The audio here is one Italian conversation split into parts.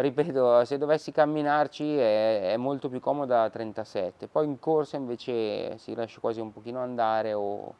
ripeto se dovessi camminarci è, è, molto più comoda la 37 poi in corsa invece si lascia quasi un pochino andare o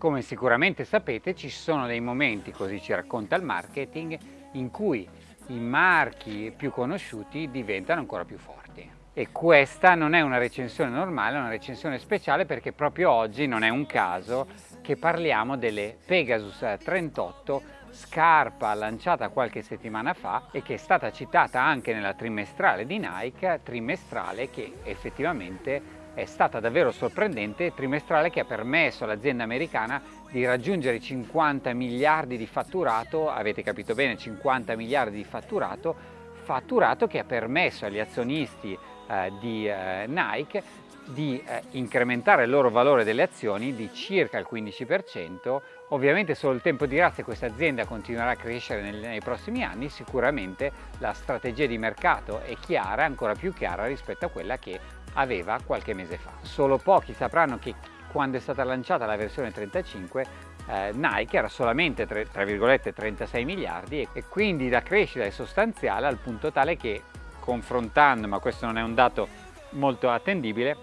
Come sicuramente sapete ci sono dei momenti, così ci racconta il marketing, in cui i marchi più conosciuti diventano ancora più forti. E questa non è una recensione normale, è una recensione speciale perché proprio oggi non è un caso che parliamo delle Pegasus 38 scarpa lanciata qualche settimana fa e che è stata citata anche nella trimestrale di Nike, trimestrale che effettivamente è stata davvero sorprendente, trimestrale che ha permesso all'azienda americana di raggiungere i 50 miliardi di fatturato, avete capito bene 50 miliardi di fatturato, fatturato che ha permesso agli azionisti eh, di eh, Nike di eh, incrementare il loro valore delle azioni di circa il 15%. Ovviamente solo il tempo dirà se questa azienda continuerà a crescere nei, nei prossimi anni, sicuramente la strategia di mercato è chiara, ancora più chiara rispetto a quella che aveva qualche mese fa. Solo pochi sapranno che quando è stata lanciata la versione 35 eh, Nike era solamente 3, 36 miliardi e quindi la crescita è sostanziale al punto tale che confrontando, ma questo non è un dato molto attendibile,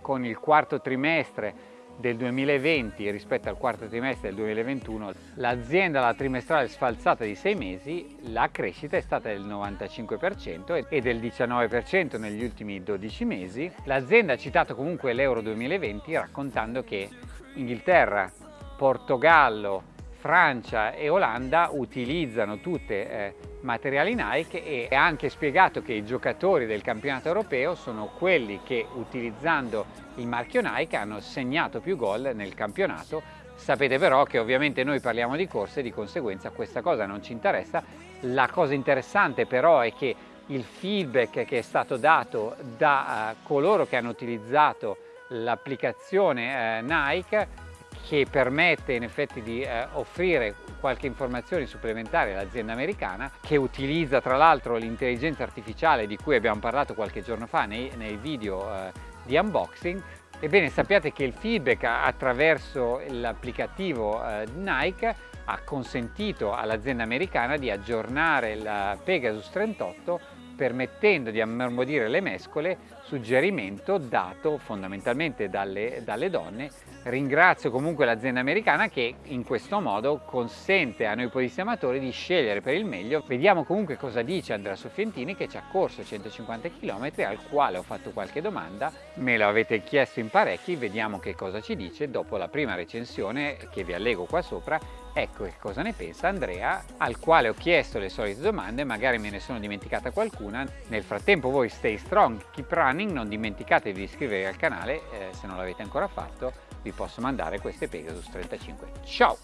con il quarto trimestre del 2020 rispetto al quarto trimestre del 2021 l'azienda alla trimestrale sfalsata di sei mesi la crescita è stata del 95% e del 19% negli ultimi 12 mesi. L'azienda ha citato comunque l'euro 2020 raccontando che Inghilterra, Portogallo, Francia e Olanda utilizzano tutte eh, materiali Nike e ha anche spiegato che i giocatori del campionato europeo sono quelli che utilizzando il marchio Nike hanno segnato più gol nel campionato. Sapete però che ovviamente noi parliamo di corse e di conseguenza questa cosa non ci interessa. La cosa interessante però è che il feedback che è stato dato da uh, coloro che hanno utilizzato l'applicazione uh, Nike che permette in effetti di eh, offrire qualche informazione supplementare all'azienda americana che utilizza tra l'altro l'intelligenza artificiale di cui abbiamo parlato qualche giorno fa nei, nei video eh, di unboxing ebbene sappiate che il feedback attraverso l'applicativo eh, Nike ha consentito all'azienda americana di aggiornare la Pegasus 38 permettendo di ammorbidire le mescole, suggerimento dato fondamentalmente dalle, dalle donne. Ringrazio comunque l'azienda americana che in questo modo consente a noi podisti amatori di scegliere per il meglio. Vediamo comunque cosa dice Andrea Soffientini che ci ha corso 150 km al quale ho fatto qualche domanda, me lo avete chiesto in parecchi, vediamo che cosa ci dice dopo la prima recensione che vi allego qua sopra Ecco che cosa ne pensa Andrea, al quale ho chiesto le solite domande, magari me ne sono dimenticata qualcuna. Nel frattempo voi stay strong, keep running, non dimenticatevi di iscrivervi al canale, eh, se non l'avete ancora fatto vi posso mandare queste Pegasus 35. Ciao!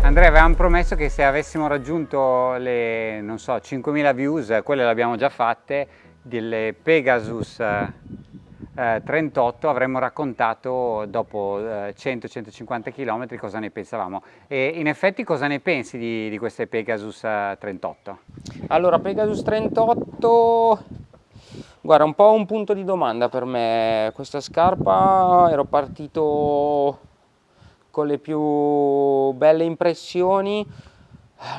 Andrea, avevamo promesso che se avessimo raggiunto le, non so, 5.000 views, quelle le abbiamo già fatte, delle Pegasus eh, 38 avremmo raccontato dopo eh, 100-150 km cosa ne pensavamo. E in effetti cosa ne pensi di, di queste Pegasus eh, 38? Allora Pegasus 38 guarda un po' un punto di domanda per me questa scarpa ero partito con le più belle impressioni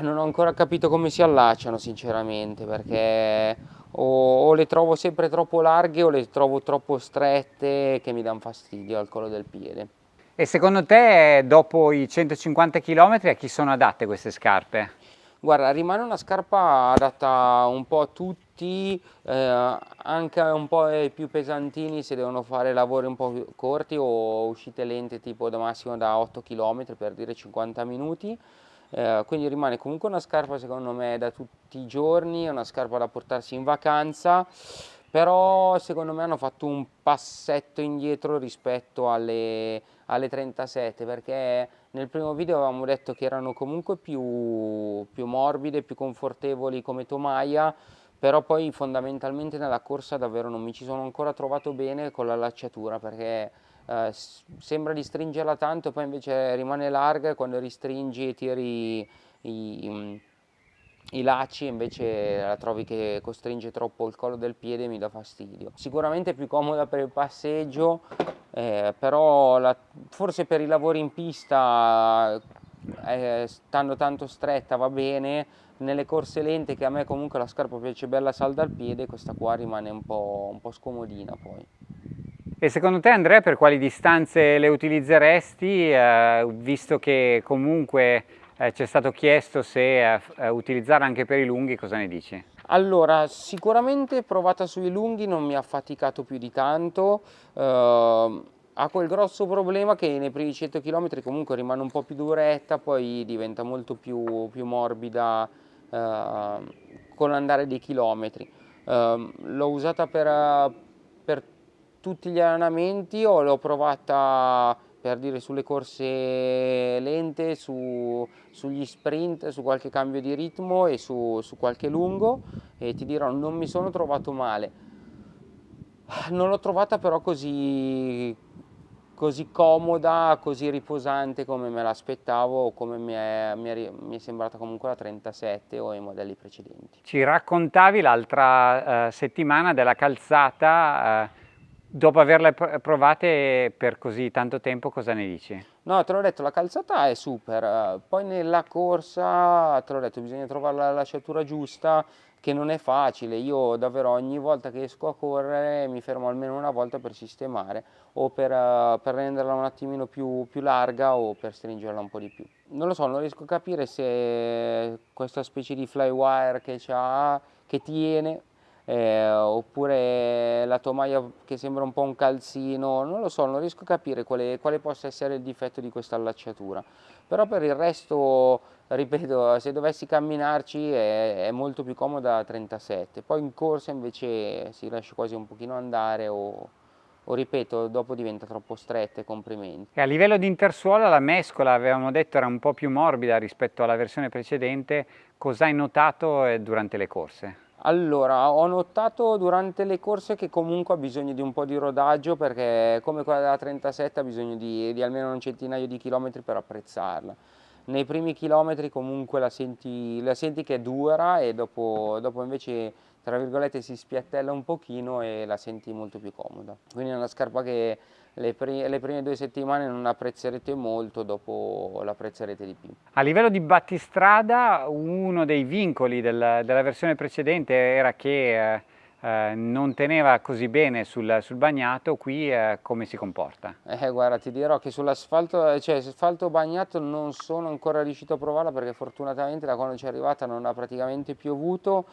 non ho ancora capito come si allacciano sinceramente perché o, o, le trovo sempre troppo larghe o le trovo troppo strette che mi danno fastidio al collo del piede. E secondo te dopo i 150 km a chi sono adatte queste scarpe? Guarda, rimane una scarpa adatta un po' a tutti, eh, anche un po' ai più pesantini se devono fare lavori un po' corti o uscite lente tipo da massimo da 8 km per dire 50 minuti. Eh, quindi rimane comunque una scarpa secondo me da tutti i giorni, una scarpa da portarsi in vacanza, però secondo me hanno fatto un passetto indietro rispetto alle, alle 37 perché nel primo video avevamo detto che erano comunque più, più morbide, più confortevoli come tomaia, però poi fondamentalmente nella corsa davvero non mi ci sono ancora trovato bene con la lacciatura perché eh, sembra di stringerla tanto, poi invece rimane larga e quando ristringi e tiri i, i lacci invece la trovi che costringe troppo il collo del piede e mi dà fastidio. Sicuramente più comoda per il passeggio, eh, però la, forse per i lavori in pista eh, stando tanto stretta va bene, nelle corse lente che a me comunque la scarpa piace bella salda al piede, questa qua rimane un po', un po scomodina poi. E secondo te Andrea per quali distanze le utilizzeresti, eh, visto che comunque eh, ci è stato chiesto se eh, eh, utilizzare anche per i lunghi, cosa ne dici? Allora, sicuramente provata sui lunghi non mi ha faticato più di tanto, eh, ha quel grosso problema che nei primi 100 km comunque rimane un po' più duretta, poi diventa molto più, più morbida eh, con l'andare dei chilometri. Eh, l'ho usata per, per tutti gli allenamenti o l'ho provata per dire sulle corse lente, su, sugli sprint, su qualche cambio di ritmo e su, su, qualche lungo e ti dirò non mi sono trovato male. Non l'ho trovata però così, così comoda, così riposante come me l'aspettavo o come mi è, mi, è, mi è, sembrata comunque la 37 o i modelli precedenti. Ci raccontavi l'altra uh, settimana della calzata uh, Dopo averle provate per così tanto tempo, cosa ne dici? No, te l'ho detto, la calzata è super, poi nella corsa, te l'ho detto, bisogna trovare la lasciatura giusta, che non è facile, io davvero ogni volta che esco a correre mi fermo almeno una volta per sistemare o per, per renderla un attimino più, più larga o per stringerla un po' di più. Non lo so, non riesco a capire se questa specie di flywire che ha, che tiene, eh, oppure la tomaia che sembra un po' un calzino, non lo so, non riesco a capire quale, quale possa essere il difetto di questa allacciatura, però per il resto, ripeto, se dovessi camminarci è, è molto più comoda la 37, poi in corsa invece si lascia quasi un pochino andare o, o ripeto, dopo diventa troppo stretta e comprimenti. E a livello di intersuola la mescola, avevamo detto, era un po' più morbida rispetto alla versione precedente, cosa hai notato eh, durante le corse? Allora, ho notato durante le corse che comunque ha bisogno di un po' di rodaggio perché come quella della 37 ha bisogno di, di almeno un centinaio di chilometri per apprezzarla. Nei primi chilometri comunque la senti, la senti che è dura e dopo, dopo invece tra virgolette si spiattella un pochino e la senti molto più comoda. Quindi è una scarpa che le, pri le prime due settimane non apprezzerete molto, dopo l'apprezzerete di più. A livello di battistrada uno dei vincoli del, della versione precedente era che eh, eh, non teneva così bene sul, sul bagnato, qui eh, come si comporta? Eh, guarda, ti dirò che sull'asfalto, cioè asfalto bagnato non sono ancora riuscito a provarla perché fortunatamente da quando ci è arrivata non ha praticamente piovuto,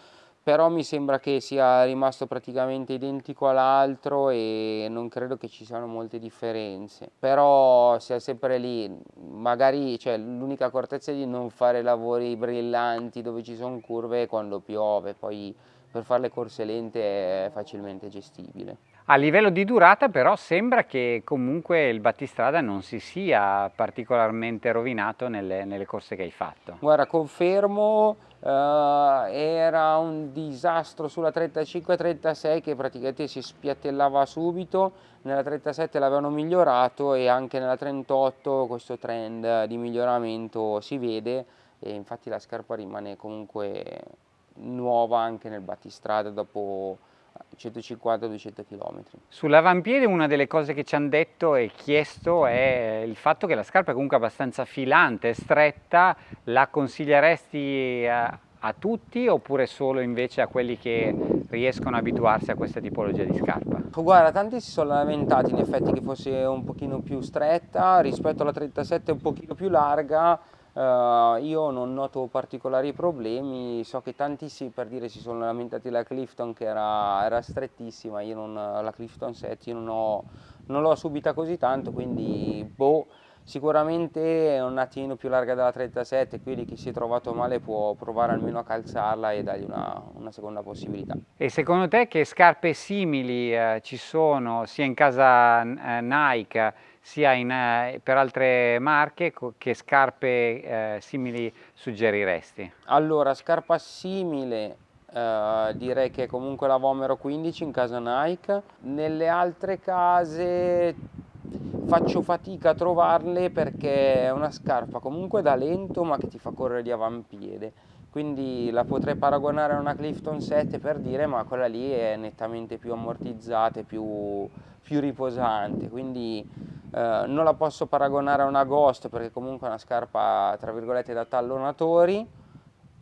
però mi sembra che sia rimasto praticamente identico all'altro e non credo che ci siano molte differenze però sia sempre lì magari cioè, l'unica accortezza è di non fare lavori brillanti dove ci sono curve quando piove poi per fare le corse lente è facilmente gestibile a livello di durata però sembra che comunque il battistrada non si sia particolarmente rovinato nelle, nelle corse che hai fatto. Guarda, confermo, eh, era un disastro sulla 35-36 che praticamente si spiattellava subito, nella 37 l'avevano migliorato e anche nella 38 questo trend di miglioramento si vede. E infatti la scarpa rimane comunque nuova anche nel battistrada dopo 150-200 km. Sull'avampiede una delle cose che ci hanno detto e chiesto è il fatto che la scarpa è comunque abbastanza filante, stretta, la consiglieresti a, a tutti oppure solo invece a quelli che riescono a abituarsi a questa tipologia di scarpa? Guarda, tanti si sono lamentati in effetti che fosse un pochino più stretta, rispetto alla 37 un pochino più larga, Uh, io non noto particolari problemi, so che tanti sì, per dire si sono lamentati della Clifton che era, era strettissima, io non, la Clifton 7 io non, l'ho subita così tanto, quindi boh, sicuramente è un attimino più larga della 37, quindi chi si è trovato male può provare almeno a calzarla e dargli una, una seconda possibilità. E secondo te che scarpe simili eh, ci sono sia in casa eh, Nike sia in, eh, per altre marche, che scarpe eh, simili suggeriresti? Allora, scarpa simile eh, direi che comunque la Vomero 15 in casa Nike, nelle altre case faccio fatica a trovarle perché è una scarpa comunque da lento ma che ti fa correre di avampiede. Quindi la potrei paragonare a una Clifton 7 per dire ma quella lì è nettamente più ammortizzata, più, più riposante. Quindi eh, non la posso paragonare a una Ghost perché comunque è una scarpa tra virgolette da tallonatori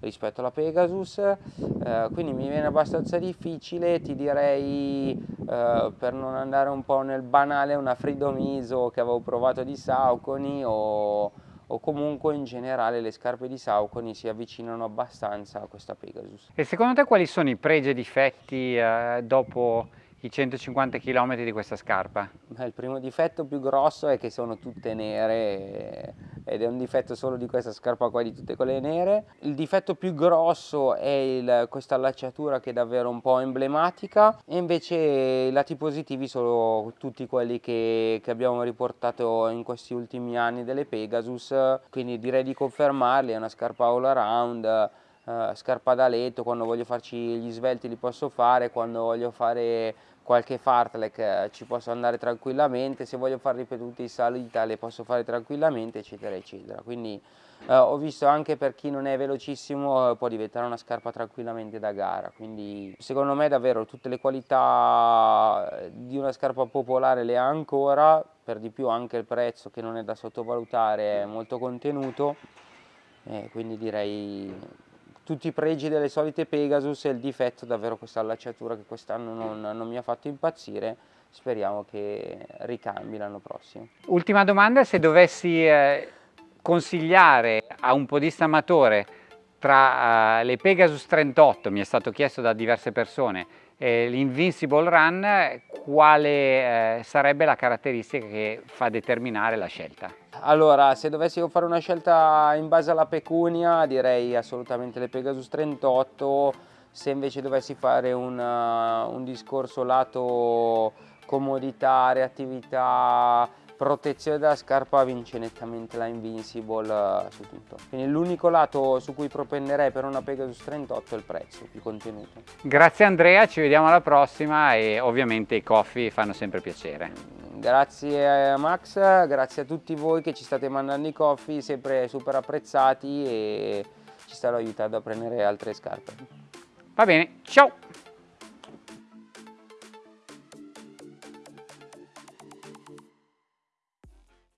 rispetto alla Pegasus, eh, quindi mi viene abbastanza difficile, ti direi eh, per non andare un po' nel banale una Freedom ISO che avevo provato di Saucony o, o comunque in generale le scarpe di Saucony si avvicinano abbastanza a questa Pegasus. E secondo te quali sono i pregi e difetti eh, dopo i 150 km di questa scarpa? Beh, il primo difetto più grosso è che sono tutte nere ed è un difetto solo di questa scarpa qua di tutte quelle nere. Il difetto più grosso è il, questa allacciatura che è davvero un po' emblematica e invece i lati positivi sono tutti quelli che, che abbiamo riportato in questi ultimi anni delle Pegasus, quindi direi di confermarli, è una scarpa all around, Uh, scarpa da letto, quando voglio farci gli svelti li posso fare, quando voglio fare qualche fartlek eh, ci posso andare tranquillamente, se voglio fare ripetuti in salita le posso fare tranquillamente eccetera eccetera, quindi eh, ho visto anche per chi non è velocissimo eh, può diventare una scarpa tranquillamente da gara, quindi secondo me davvero tutte le qualità eh, di una scarpa popolare le ha ancora, per di più anche il prezzo che non è da sottovalutare è molto contenuto, eh, quindi direi tutti i pregi delle solite Pegasus e il difetto davvero questa allacciatura che quest'anno non, non mi ha fatto impazzire speriamo che ricambi l'anno prossimo. Ultima domanda, se dovessi eh, consigliare a un podista amatore tra uh, le Pegasus 38, mi è stato chiesto da diverse persone, e l'Invincible Run, quale eh, sarebbe la caratteristica che fa determinare la scelta? Allora, se dovessi fare una scelta in base alla pecunia, direi assolutamente le Pegasus 38, se invece dovessi fare un, uh, un discorso lato comodità, reattività, protezione della scarpa vince nettamente la Invincible uh, su tutto. Quindi l'unico lato su cui propenderei per una Pegasus 38 è il prezzo, più contenuto. Grazie Andrea, ci vediamo alla prossima e ovviamente i coffee fanno sempre piacere. Grazie a Max, grazie a tutti voi che ci state mandando i coffee, sempre super apprezzati e ci stanno aiutando a prendere altre scarpe. Va bene, ciao!